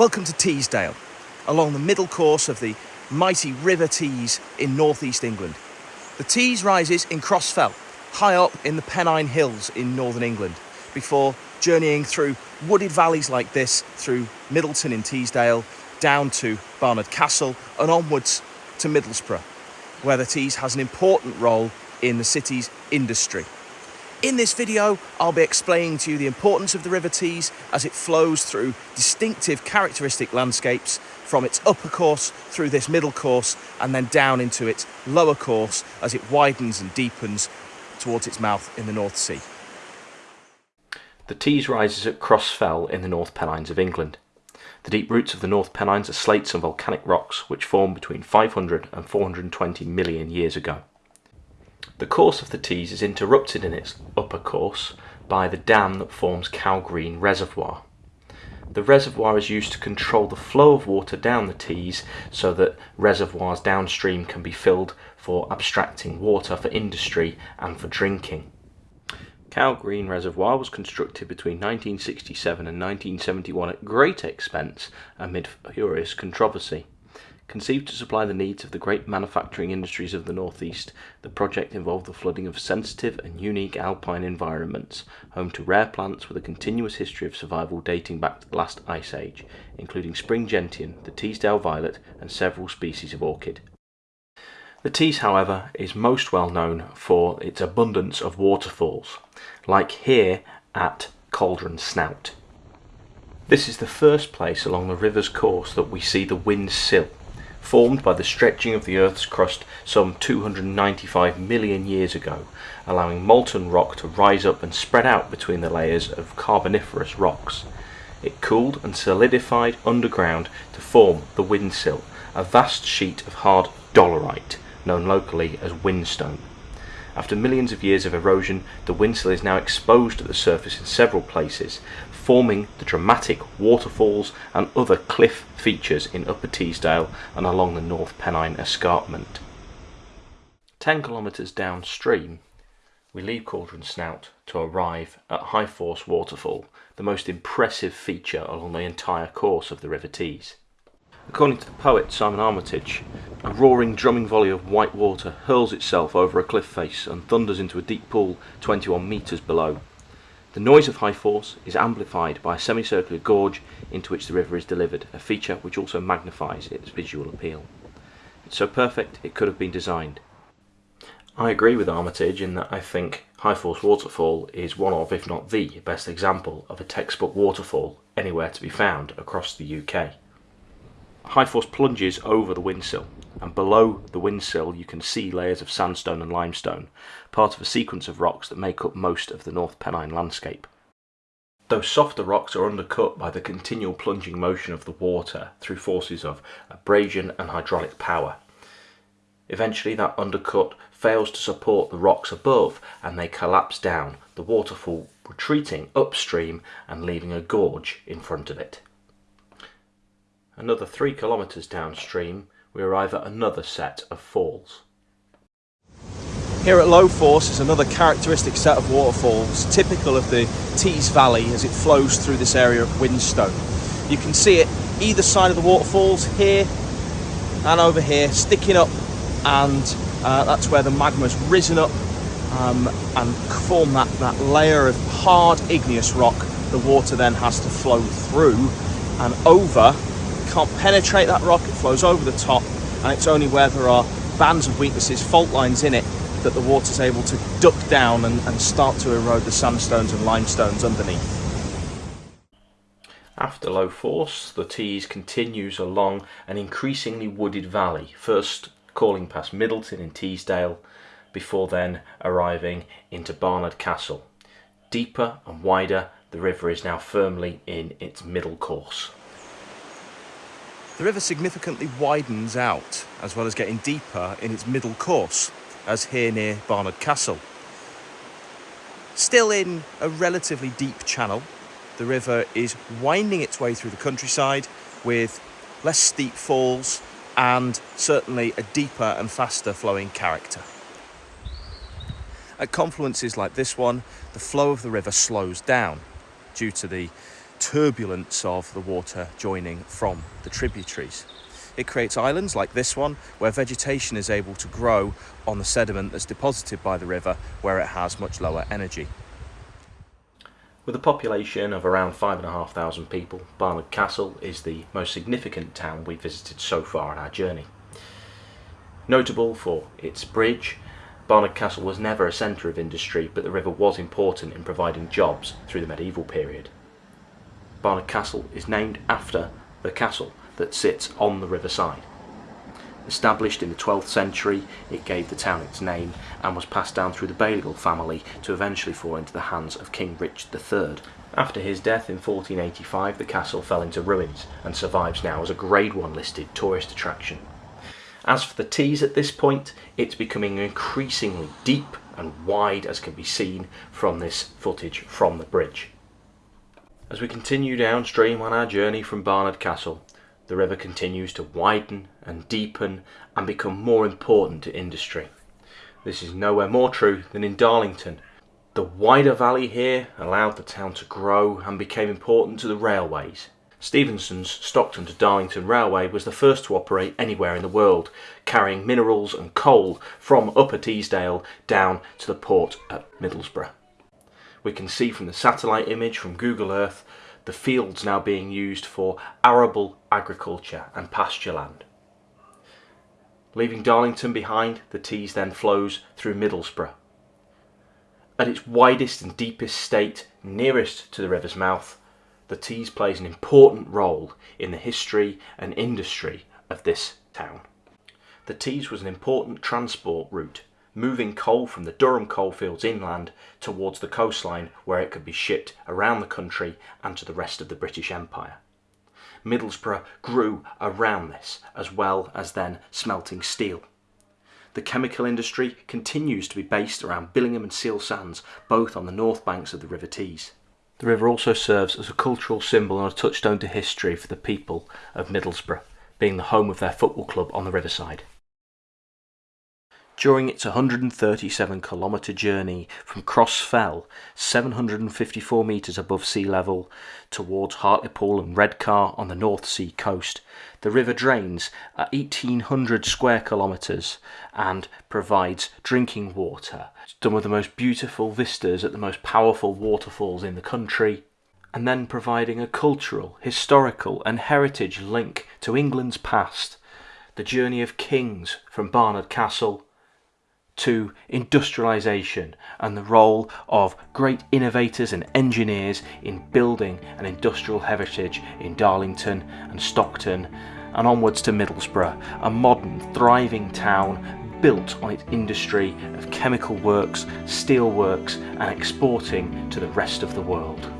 Welcome to Teesdale, along the middle course of the mighty River Tees in northeast England. The Tees rises in Crossfell, high up in the Pennine Hills in northern England, before journeying through wooded valleys like this, through Middleton in Teesdale, down to Barnard Castle, and onwards to Middlesbrough, where the Tees has an important role in the city's industry. In this video, I'll be explaining to you the importance of the River Tees as it flows through distinctive characteristic landscapes from its upper course through this middle course and then down into its lower course as it widens and deepens towards its mouth in the North Sea. The Tees rises at Cross Fell in the North Pennines of England. The deep roots of the North Pennines are slates and volcanic rocks which formed between 500 and 420 million years ago. The course of the Tees is interrupted in its upper course by the dam that forms Cow Green Reservoir. The reservoir is used to control the flow of water down the Tees so that reservoirs downstream can be filled for abstracting water for industry and for drinking. Cow Green Reservoir was constructed between 1967 and 1971 at great expense amid furious controversy. Conceived to supply the needs of the great manufacturing industries of the northeast, the project involved the flooding of sensitive and unique alpine environments, home to rare plants with a continuous history of survival dating back to the last ice age, including spring gentian, the Teesdale violet, and several species of orchid. The Tees, however, is most well known for its abundance of waterfalls, like here at Cauldron Snout. This is the first place along the river's course that we see the Whin Sill, formed by the stretching of the Earth's crust some 295 million years ago, allowing molten rock to rise up and spread out between the layers of carboniferous rocks. It cooled and solidified underground to form the Whin Sill, a vast sheet of hard dolerite, known locally as whinstone. After millions of years of erosion, the Whin Sill is now exposed at the surface in several places, forming the dramatic waterfalls and other cliff features in Upper Teesdale and along the North Pennine Escarpment. 10 kilometres downstream, we leave Cauldron Snout to arrive at High Force Waterfall, the most impressive feature along the entire course of the River Tees. According to the poet Simon Armitage, a roaring drumming volley of white water hurls itself over a cliff face and thunders into a deep pool 21 metres below. The noise of high force is amplified by a semicircular gorge into which the river is delivered, a feature which also magnifies its visual appeal. It's so perfect it could have been designed. I agree with Armitage in that I think High Force Waterfall is one of, if not the, best example of a textbook waterfall anywhere to be found across the UK. High Force plunges over the Whin Sill, and below the Whin Sill you can see layers of sandstone and limestone, part of a sequence of rocks that make up most of the North Pennine landscape. Those softer rocks are undercut by the continual plunging motion of the water through forces of abrasion and hydraulic power. Eventually that undercut fails to support the rocks above and they collapse down, the waterfall retreating upstream and leaving a gorge in front of it. Another three kilometres downstream we arrive at another set of falls. Here at Low Force is another characteristic set of waterfalls, typical of the Tees Valley as it flows through this area of Whinstone. You can see it either side of the waterfalls, here and over here, sticking up, and uh, that's where the magma's risen up um, and formed that, that layer of hard igneous rock the water then has to flow through and over can't penetrate that rock, it flows over the top, and it's only where there are bands of weaknesses, fault lines in it, that the water's able to duck down and, and start to erode the sandstones and limestones underneath. After low force, the Tees continues along an increasingly wooded valley, first calling past Middleton in Teesdale, before then arriving into Barnard Castle. Deeper and wider, the river is now firmly in its middle course. The river significantly widens out, as well as getting deeper in its middle course, as here near Barnard Castle. Still in a relatively deep channel, the river is winding its way through the countryside with less steep falls and certainly a deeper and faster flowing character. At confluences like this one, the flow of the river slows down due to the turbulence of the water joining from the tributaries. It creates islands like this one where vegetation is able to grow on the sediment that's deposited by the river where it has much lower energy. With a population of around 5,500 people, Barnard Castle is the most significant town we've visited so far on our journey. Notable for its bridge, Barnard Castle was never a centre of industry, but the river was important in providing jobs through the medieval period. Barnard Castle is named after the castle that sits on the riverside. Established in the 12th century, it gave the town its name and was passed down through the Balliol family to eventually fall into the hands of King Richard III. After his death in 1485, the castle fell into ruins and survives now as a Grade 1 listed tourist attraction. As for the Tees at this point, it's becoming increasingly deep and wide as can be seen from this footage from the bridge. As we continue downstream on our journey from Barnard Castle, the river continues to widen and deepen and become more important to industry. This is nowhere more true than in Darlington. The wider valley here allowed the town to grow and became important to the railways. Stephenson's Stockton to Darlington Railway was the first to operate anywhere in the world, carrying minerals and coal from Upper Teesdale down to the port at Middlesbrough. We can see from the satellite image from Google Earth the fields now being used for arable agriculture and pasture land. Leaving Darlington behind, the Tees then flows through Middlesbrough. At its widest and deepest state, nearest to the river's mouth, the Tees plays an important role in the history and industry of this town. The Tees was an important transport route moving coal from the Durham coalfields inland towards the coastline where it could be shipped around the country and to the rest of the British Empire. Middlesbrough grew around this as well as then smelting steel. The chemical industry continues to be based around Billingham and Seal Sands, both on the north banks of the River Tees. The river also serves as a cultural symbol and a touchstone to history for the people of Middlesbrough, being the home of their football club on the riverside. During its 137 kilometre journey from Cross Fell, 754 metres above sea level, towards Hartlepool and Redcar on the North Sea coast, the river drains at 1800 square kilometres and provides drinking water, some of the most beautiful vistas at the most powerful waterfalls in the country, and then providing a cultural, historical, and heritage link to England's past. The journey of kings from Barnard Castle to industrialisation and the role of great innovators and engineers in building an industrial heritage in Darlington and Stockton and onwards to Middlesbrough, a modern, thriving town built on its industry of chemical works, steel works and exporting to the rest of the world.